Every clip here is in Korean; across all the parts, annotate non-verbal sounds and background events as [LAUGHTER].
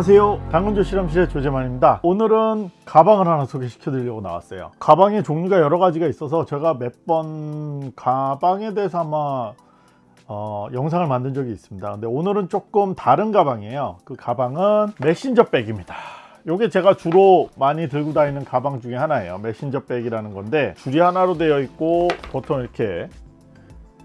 안녕하세요. 당근조 실험실의 조재만입니다. 오늘은 가방을 하나 소개시켜 드리려고 나왔어요. 가방의 종류가 여러 가지가 있어서 제가 몇 번 가방에 대해서 아마 어, 영상을 만든 적이 있습니다. 근데 오늘은 조금 다른 가방이에요. 그 가방은 메신저 백입니다. 요게 제가 주로 많이 들고 다니는 가방 중에 하나예요. 메신저 백이라는 건데 줄이 하나로 되어 있고 보통 이렇게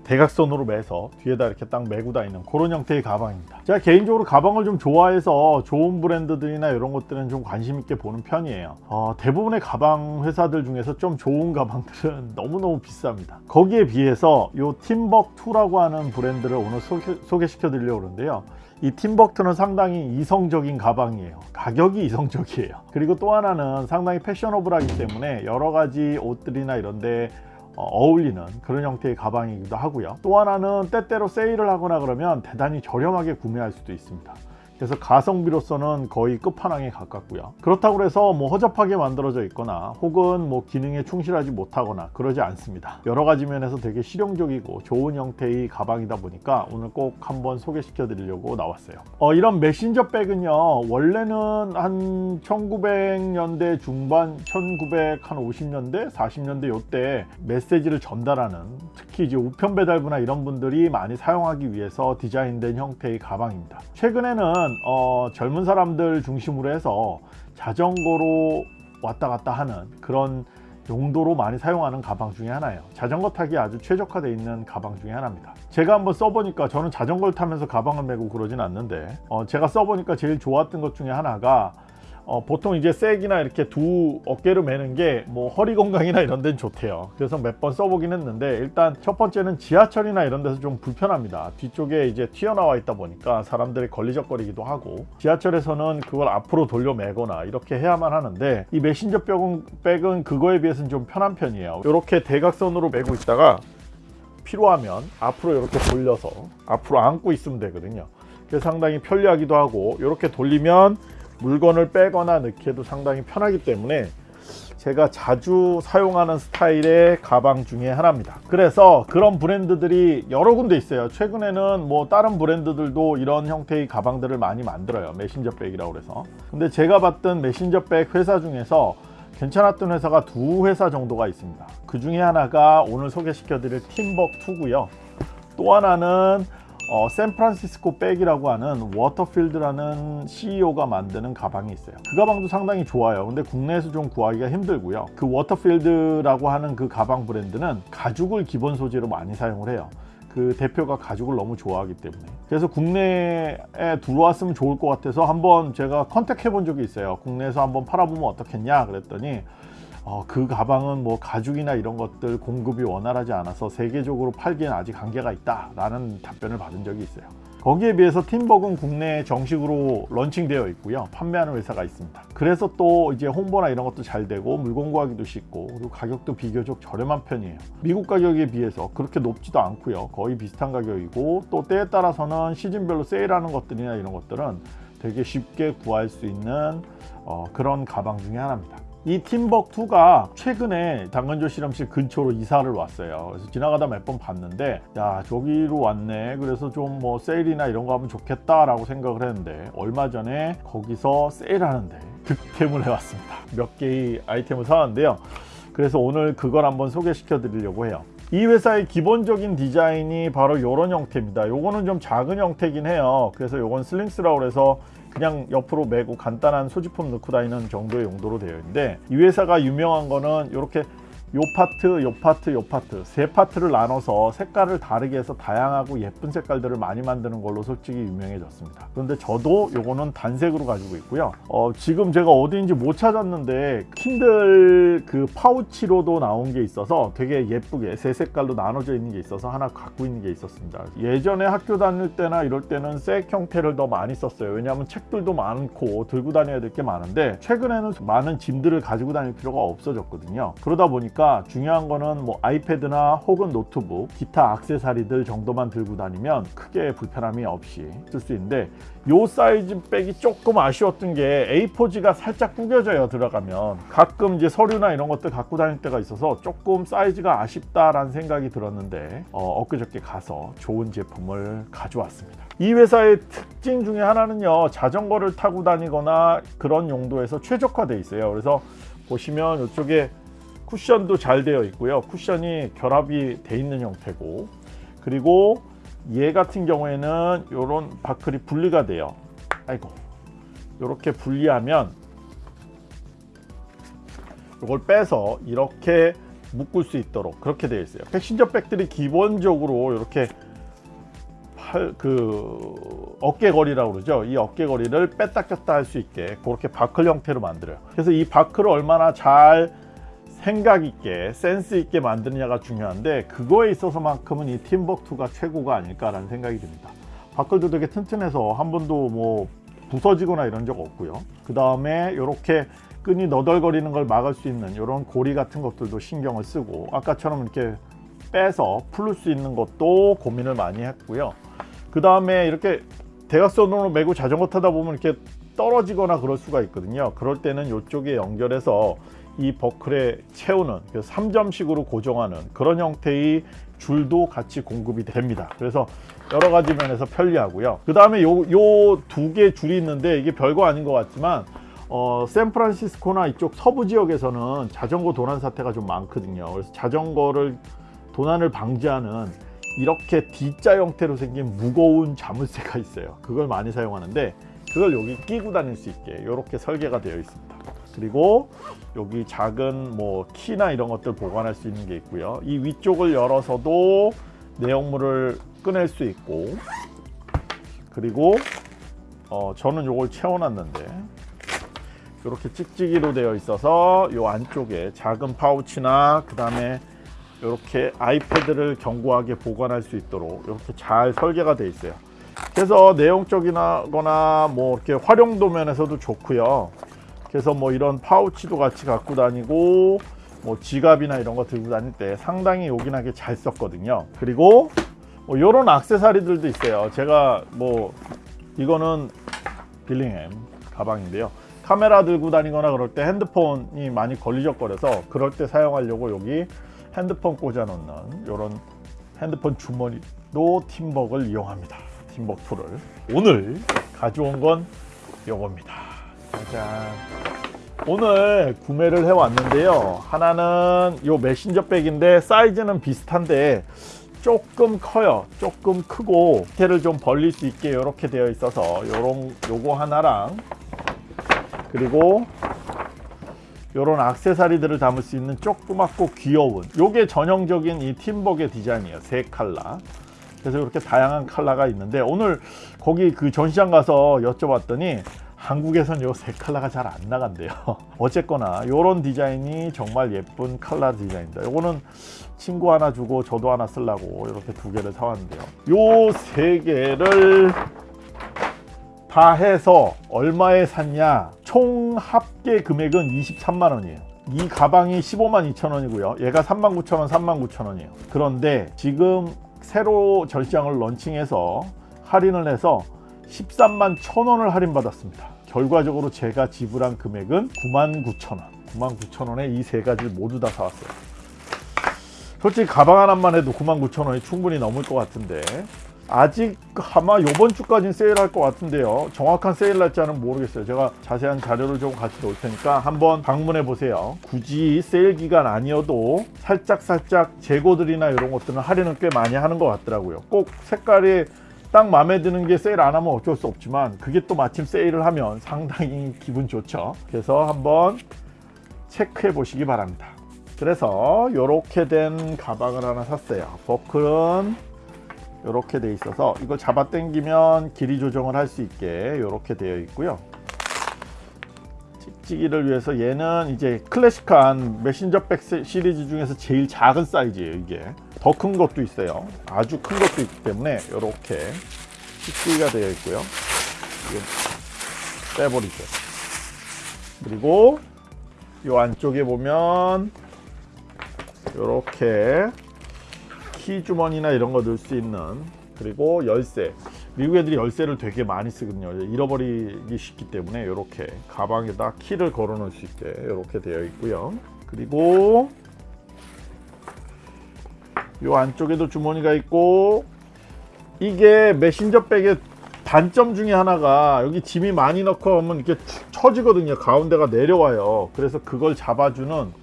대각선으로 매서 뒤에다 이렇게 딱 메고 다니는 그런 형태의 가방입니다. 제가 개인적으로 가방을 좀 좋아해서 좋은 브랜드들이나 이런 것들은 좀 관심 있게 보는 편이에요. 어, 대부분의 가방 회사들 중에서 좀 좋은 가방들은 [LAUGHS] 너무너무 비쌉니다. 거기에 비해서 이 팀벅2라고 하는 브랜드를 오늘 소개, 소개시켜 드리려고 그러는데요. 이 팀벅트는 상당히 이성적인 가방이에요. 가격이 이성적이에요. 그리고 또 하나는 상당히 패셔너블하기 때문에 여러 가지 옷들이나 이런데 어, 어울리는 그런 형태의 가방이기도 하고요. 또 하나는 때때로 세일을 하거나 그러면 대단히 저렴하게 구매할 수도 있습니다 그래서 가성비로서는 거의 끝판왕에 가깝고요. 그렇다고 해서 뭐 허접하게 만들어져 있거나 혹은 뭐 기능에 충실하지 못하거나 그러지 않습니다. 여러 가지 면에서 되게 실용적이고 좋은 형태의 가방이다 보니까 오늘 꼭 한번 소개시켜 드리려고 나왔어요. 어, 이런 메신저 백은요 원래는 한 1900년대 중반 1950년대 40년대 요때 메시지를 전달하는 특히 이제 우편 배달부나 이런 분들이 많이 사용하기 위해서 디자인된 형태의 가방입니다. 최근에는 어, 젊은 사람들 중심으로 해서 자전거로 왔다 갔다 하는 그런 용도로 많이 사용하는 가방 중에 하나예요. 자전거 타기 아주 최적화되어 있는 가방 중에 하나입니다. 제가 한번 써보니까 저는 자전거를 타면서 가방을 메고 그러진 않는데 어, 제가 써보니까 제일 좋았던 것 중에 하나가 어, 보통 이제 색이나 이렇게 두 어깨로 매는 게 뭐 허리 건강이나 이런 데는 좋대요. 그래서 몇 번 써보긴 했는데 일단 첫 번째는 지하철이나 이런 데서 좀 불편합니다. 뒤쪽에 이제 튀어나와 있다 보니까 사람들이 걸리적거리기도 하고 지하철에서는 그걸 앞으로 돌려 매거나 이렇게 해야만 하는데 이 메신저 백은, 백은 그거에 비해서는 좀 편한 편이에요. 이렇게 대각선으로 매고 있다가 필요하면 앞으로 이렇게 돌려서 앞으로 안고 있으면 되거든요. 그래서 상당히 편리하기도 하고 이렇게 돌리면 물건을 빼거나 넣기에도 상당히 편하기 때문에 제가 자주 사용하는 스타일의 가방 중에 하나입니다. 그래서 그런 브랜드들이 여러 군데 있어요. 최근에는 뭐 다른 브랜드들도 이런 형태의 가방들을 많이 만들어요. 메신저 백이라고 그래서. 근데 제가 봤던 메신저 백 회사 중에서 괜찮았던 회사가 두 회사 정도가 있습니다. 그 중에 하나가 오늘 소개시켜 드릴 팀벅2고요. 또 하나는 어, 샌프란시스코 백이라고 하는 워터필드라는 CEO가 만드는 가방이 있어요. 그 가방도 상당히 좋아요. 근데 국내에서 좀 구하기가 힘들고요. 그 워터필드라고 하는 그 가방 브랜드는 가죽을 기본 소재로 많이 사용을 해요 그 대표가 가죽을 너무 좋아하기 때문에. 그래서 국내에 들어왔으면 좋을 것 같아서 한번 제가 contact해 본 적이 있어요. 국내에서 한번 팔아보면 어떻겠냐 그랬더니 어, 그 가방은 뭐 가죽이나 이런 것들 공급이 원활하지 않아서 세계적으로 팔기엔 아직 한계가 있다 라는 답변을 받은 적이 있어요 거기에 비해서 팀벅은 국내에 정식으로 런칭되어 있고요. 판매하는 회사가 있습니다. 그래서 또 이제 홍보나 이런 것도 잘 되고 물건 구하기도 쉽고 그리고 가격도 비교적 저렴한 편이에요. 미국 가격에 비해서 그렇게 높지도 않고요. 거의 비슷한 가격이고 또 때에 따라서는 시즌별로 세일하는 것들이나 이런 것들은 되게 쉽게 구할 수 있는 어, 그런 가방 중에 하나입니다 이 팀벅2가 최근에 당근조 실험실 근처로 이사를 왔어요. 그래서 지나가다 몇 번 봤는데 야 저기로 왔네. 그래서 좀 뭐 세일이나 이런 거 하면 좋겠다 라고 생각을 했는데 얼마 전에 거기서 세일하는데 득템을 해왔습니다. 몇 개의 아이템을 사왔는데요. 그래서 오늘 그걸 한번 소개시켜 드리려고 해요 이 회사의 기본적인 디자인이 바로 이런 형태입니다. 요거는 좀 작은 형태긴 해요. 그래서 요건 slings라고 해서 그냥 옆으로 메고 간단한 소지품 넣고 다니는 정도의 용도로 되어 있는데 이 회사가 유명한 거는 이렇게 요 파트, 요 파트, 요 파트 세 파트를 나눠서 색깔을 다르게 해서 다양하고 예쁜 색깔들을 많이 만드는 걸로 솔직히 유명해졌습니다. 그런데 저도 요거는 단색으로 가지고 있고요. 어, 지금 제가 어디인지 못 찾았는데 킨들 그 파우치로도 나온 게 있어서 되게 예쁘게 세 색깔로 나눠져 있는 게 있어서 하나 갖고 있는 게 있었습니다. 예전에 학교 다닐 때나 이럴 때는 색 형태를 더 많이 썼어요. 왜냐하면 책들도 많고 들고 다녀야 될 게 많은데 최근에는 많은 짐들을 가지고 다닐 필요가 없어졌거든요. 그러다 보니까 중요한 거는 뭐 아이패드나 혹은 노트북, 기타 악세사리들 정도만 들고 다니면 크게 불편함이 없이 쓸 수 있는데 요 사이즈 백이 조금 아쉬웠던 게 A4지가 살짝 구겨져요 들어가면. 가끔 이제 서류나 이런 것들 갖고 다닐 때가 있어서 조금 사이즈가 아쉽다라는 생각이 들었는데 어, 엊그저께 가서 좋은 제품을 가져왔습니다. 이 회사의 특징 중에 하나는요 자전거를 타고 다니거나 그런 용도에서 최적화되어 있어요. 그래서 보시면 이쪽에 쿠션도 잘 되어 있고요. 쿠션이 결합이 돼 있는 형태고 그리고 얘 같은 경우에는 이런 바클이 분리가 돼요. 아이고 이렇게 분리하면 이걸 빼서 이렇게 묶을 수 있도록 그렇게 되어 있어요. 패신저 백들이 기본적으로 이렇게 팔, 그 어깨거리라고 그러죠? 이 어깨거리를 뺐다 꼈다 할 수 있게 그렇게 바클 형태로 만들어요. 그래서 이 바클을 얼마나 잘 생각 있게 센스 있게 만드느냐가 중요한데 그거에 있어서만큼은 이 팀벅2가 최고가 아닐까라는 생각이 듭니다. 바클도 되게 튼튼해서 한 번도 뭐 부서지거나 이런 적 없고요. 그 다음에 이렇게 끈이 너덜거리는 걸 막을 수 있는 이런 고리 같은 것들도 신경을 쓰고 아까처럼 이렇게 빼서 풀을 수 있는 것도 고민을 많이 했고요. 그 다음에 이렇게 대각선으로 메고 자전거 타다 보면 이렇게 떨어지거나 그럴 수가 있거든요. 그럴 때는 이쪽에 연결해서 이 버클에 채우는 3점식으로 고정하는 그런 형태의 줄도 같이 공급이 됩니다. 그래서 여러 가지 면에서 편리하고요. 그 다음에 요두 개 줄이 있는데 이게 별거 아닌 것 같지만 어, 샌프란시스코나 이쪽 서부 지역에서는 자전거 도난 사태가 좀 많거든요. 그래서 자전거를 도난을 방지하는 이렇게 D자 형태로 생긴 무거운 자물쇠가 있어요. 그걸 많이 사용하는데 그걸 여기 끼고 다닐 수 있게 이렇게 설계가 되어 있습니다 그리고 여기 작은 뭐 키나 이런 것들 보관할 수 있는 게 있고요. 이 위쪽을 열어서도 내용물을 꺼낼 수 있고 그리고 어, 저는 이걸 채워놨는데 이렇게 찍찍이로 되어 있어서 이 안쪽에 작은 파우치나 그 다음에 이렇게 아이패드를 견고하게 보관할 수 있도록 이렇게 잘 설계가 되어 있어요. 그래서 내용적이거나 뭐 이렇게 활용도 면에서도 좋고요 그래서 뭐 이런 파우치도 같이 갖고 다니고 뭐 지갑이나 이런 거 들고 다닐 때 상당히 요긴하게 잘 썼거든요. 그리고 뭐 이런 악세사리들도 있어요. 제가 뭐 이거는 빌링햄 가방인데요. 카메라 들고 다니거나 그럴 때 핸드폰이 많이 걸리적거려서 그럴 때 사용하려고 여기 핸드폰 꽂아 놓는 이런 핸드폰 주머니도 팀벅을 이용합니다. 팀벅 2를 오늘 가져온 건 요겁니다 짜잔 오늘 구매를 해 왔는데요. 하나는 요 메신저 백인데 사이즈는 비슷한데 조금 커요. 조금 크고 밑에를 좀 벌릴 수 있게 이렇게 되어 있어서 요런 요거 하나랑 그리고 이런 악세사리들을 담을 수 있는 조그맣고 귀여운 요게 전형적인 이 팀벅의 디자인이에요. 세 칼라. 그래서 이렇게 다양한 칼라가 있는데 오늘 거기 그 전시장 가서 여쭤봤더니 한국에선 요세 칼라가 잘 안 나간대요. [LAUGHS] 어쨌거나 이런 디자인이 정말 예쁜 칼라 디자인입니다. 요거는 친구 하나 주고 저도 하나 쓰려고 이렇게 두 개를 사왔는데요. 요 세 개를 다 해서 얼마에 샀냐? 총 합계 금액은 23만 원이에요. 이 가방이 15만 2천 원이고요. 얘가 3만 9천 원 3만 9천 원이에요. 그런데 지금 새로 전시장을 런칭해서 할인을 해서 13만 1천 원을 할인받았습니다 결과적으로 제가 지불한 금액은 9만 9천 원. 9만 9천 원에 이 세 가지를 모두 다 사왔어요. 솔직히 가방 하나만 해도 9만 9천 원이 충분히 넘을 것 같은데 아직 아마 이번 주까지는 세일할 것 같은데요. 정확한 세일 날짜는 모르겠어요. 제가 자세한 자료를 좀 같이 놓을 테니까 한번 방문해 보세요. 굳이 세일 기간 아니어도 살짝 살짝 재고들이나 이런 것들은 할인을 꽤 많이 하는 것 같더라고요. 꼭 색깔이 딱 마음에 드는 게 세일 안 하면 어쩔 수 없지만 그게 또 마침 세일을 하면 상당히 기분 좋죠. 그래서 한번 체크해 보시기 바랍니다. 그래서 이렇게 된 가방을 하나 샀어요. 버클은 이렇게 돼 있어서 이걸 잡아 당기면 길이 조정을 할 수 있게 이렇게 되어 있고요 찍찍이를 위해서 얘는 이제 클래식한 메신저백 세- 시리즈 중에서 제일 작은 사이즈예요 이게. 더 큰 것도 있어요. 아주 큰 것도 있기 때문에 이렇게 찍찍이가 되어 있고요. 빼버리죠. 그리고 이 안쪽에 보면 이렇게 키 주머니나 이런 거 넣을 수 있는 그리고 열쇠 미국 애들이 열쇠를 되게 많이 쓰거든요. 잃어버리기 쉽기 때문에 이렇게 가방에다 키를 걸어 놓을 수 있게 이렇게 되어 있고요. 그리고 이 안쪽에도 주머니가 있고 이게 메신저백의 단점 중에 하나가 여기 짐이 많이 넣고 하면 이렇게 툭 처지거든요. 가운데가 내려와요. 그래서 그걸 잡아주는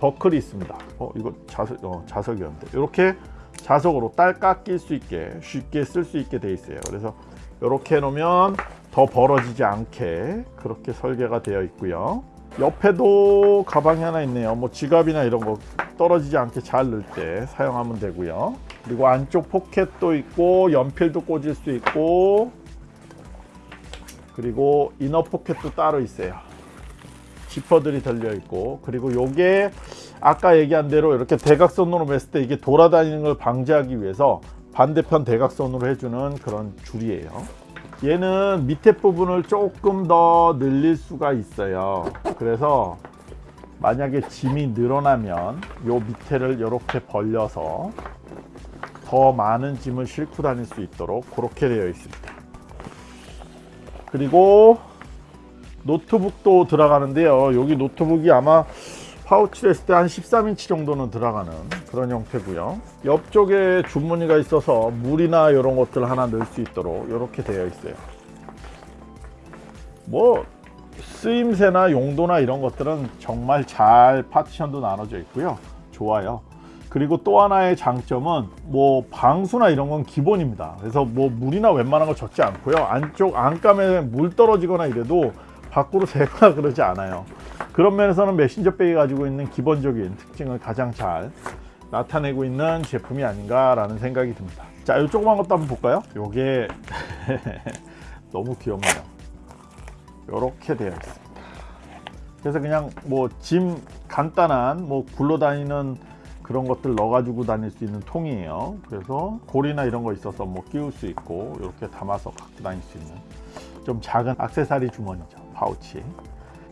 버클이 있습니다. 어 이거 자석 어, 자석이었는데. 이렇게 자석으로 딸깍 낄수 있게 쉽게 쓸 수 있게 돼 있어요. 그래서 이렇게 놓으면 더 벌어지지 않게 그렇게 설계가 되어 있고요. 옆에도 가방이 하나 있네요. 뭐 지갑이나 이런 거 떨어지지 않게 잘 넣을 때 사용하면 되고요. 그리고 안쪽 포켓도 있고 연필도 꽂을 수 있고 그리고 이너 포켓도 따로 있어요. 지퍼들이 달려 있고 그리고 요게 아까 얘기한 대로 이렇게 대각선으로 맸을 때 이게 돌아다니는 걸 방지하기 위해서 반대편 대각선으로 해주는 그런 줄이에요. 얘는 밑에 부분을 조금 더 늘릴 수가 있어요. 그래서 만약에 짐이 늘어나면 요 밑에를 이렇게 벌려서 더 많은 짐을 싣고 다닐 수 있도록 그렇게 되어 있습니다. 그리고 노트북도 들어가는데요. 여기 노트북이 아마 파우치를 했을 때 한 13인치 정도는 들어가는 그런 형태고요. 옆쪽에 주머니가 있어서 물이나 이런 것들 하나 넣을 수 있도록 이렇게 되어 있어요. 뭐 쓰임새나 용도나 이런 것들은 정말 잘 파티션도 나눠져 있고요. 좋아요. 그리고 또 하나의 장점은 뭐 방수나 이런 건 기본입니다. 그래서 뭐 물이나 웬만한 거 젖지 않고요. 안쪽 안감에 물 떨어지거나 이래도 밖으로 새거나 그러지 않아요 그런 면에서는 메신저백이 가지고 있는 기본적인 특징을 가장 잘 나타내고 있는 제품이 아닌가 라는 생각이 듭니다. 자 이 조그만 것도 한번 볼까요? 요게 [LAUGHS] 너무 귀엽네요. 요렇게 되어 있습니다. 그래서 그냥 뭐 짐 간단한 뭐 굴러다니는 그런 것들 넣어 가지고 다닐 수 있는 통이에요. 그래서 골이나 이런 거 있어서 뭐 끼울 수 있고 이렇게 담아서 갖고 다닐 수 있는 좀 작은 액세서리 주머니죠. 파우치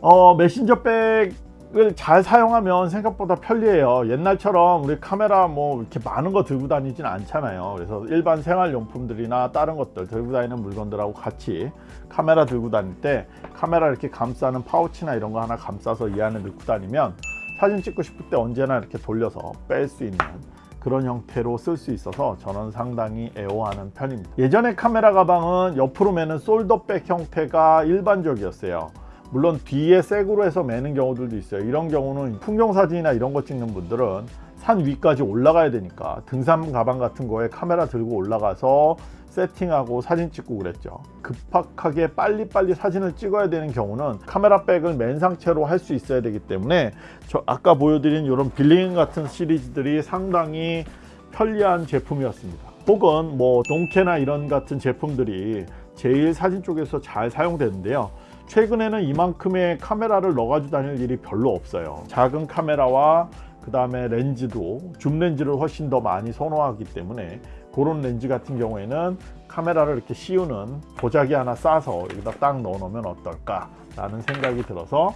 어 메신저 백을 잘 사용하면 생각보다 편리해요. 옛날처럼 우리 카메라 뭐 이렇게 많은 거 들고 다니진 않잖아요. 그래서 일반 생활용품들이나 다른 것들 들고 다니는 물건들하고 같이 카메라 들고 다닐 때 카메라 이렇게 감싸는 파우치나 이런 거 하나 감싸서 이 안에 넣고 다니면 사진 찍고 싶을 때 언제나 이렇게 돌려서 뺄 수 있는 그런 형태로 쓸 수 있어서 저는 상당히 애호하는 편입니다. 예전에 카메라 가방은 옆으로 매는 솔더백 형태가 일반적이었어요 물론 뒤에 색으로 해서 매는 경우들도 있어요. 이런 경우는 풍경 사진이나 이런 거 찍는 분들은 산 위까지 올라가야 되니까 등산 가방 같은 거에 카메라 들고 올라가서 세팅하고 사진 찍고 그랬죠. 급박하게 빨리빨리 사진을 찍어야 되는 경우는 카메라 백을 맨 상태로 할 수 있어야 되기 때문에 저 아까 보여드린 이런 빌링 같은 시리즈들이 상당히 편리한 제품이었습니다. 혹은 뭐 동캐나 이런 같은 제품들이 제일 사진 쪽에서 잘 사용되는데요 최근에는 이만큼의 카메라를 넣어가지고 다닐 일이 별로 없어요. 작은 카메라와 그 다음에 렌즈도 줌 렌즈를 훨씬 더 많이 선호하기 때문에 그런 렌즈 같은 경우에는 카메라를 이렇게 씌우는 보자기 하나 싸서 여기다 딱 넣어 놓으면 어떨까 라는 생각이 들어서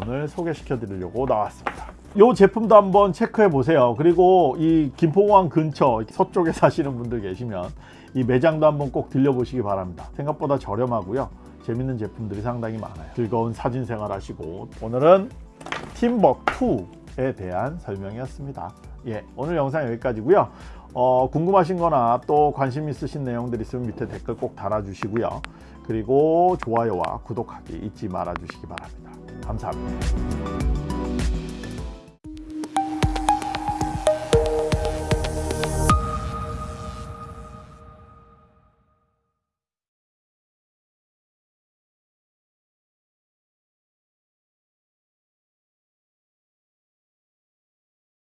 오늘 소개시켜 드리려고 나왔습니다. 이 제품도 한번 체크해 보세요. 그리고 이 김포공항 근처 서쪽에 사시는 분들 계시면 이 매장도 한번 꼭 들려 보시기 바랍니다. 생각보다 저렴하고요 재밌는 제품들이 상당히 많아요. 즐거운 사진 생활 하시고. 오늘은 팀벅2에 대한 설명이었습니다. 예, 오늘 영상 여기까지고요. 어, 궁금하신 거나 또 관심 있으신 내용들 있으면 밑에 댓글 꼭 달아주시고요. 그리고 좋아요와 구독하기 잊지 말아 주시기 바랍니다. 감사합니다